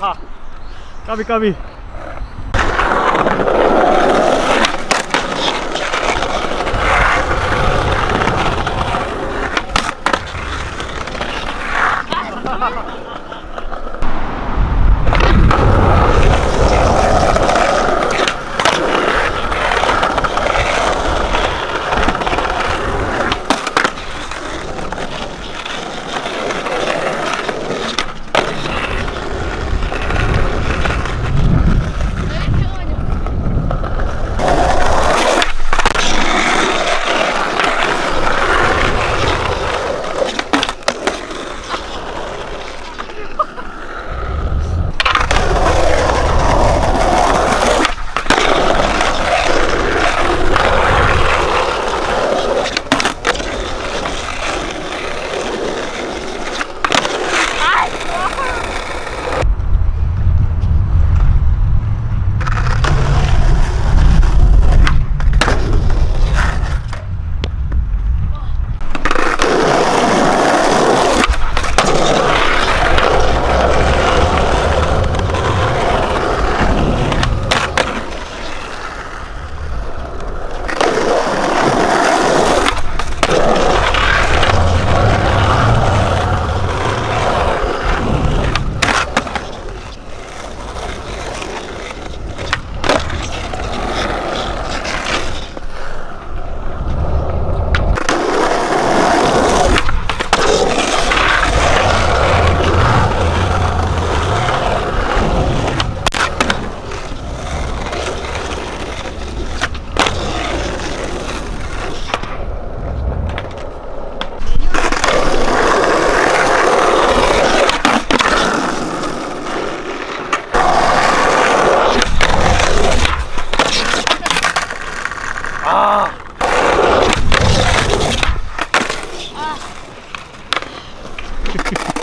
아하. 까비 까비. 아. 아.